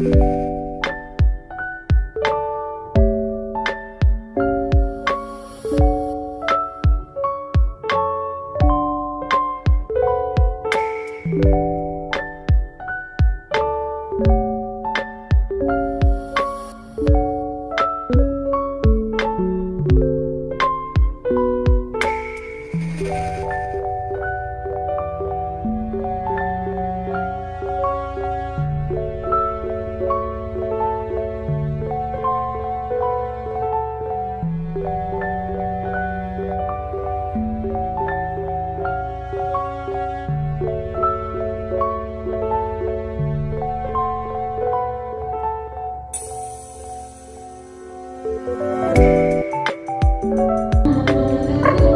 Música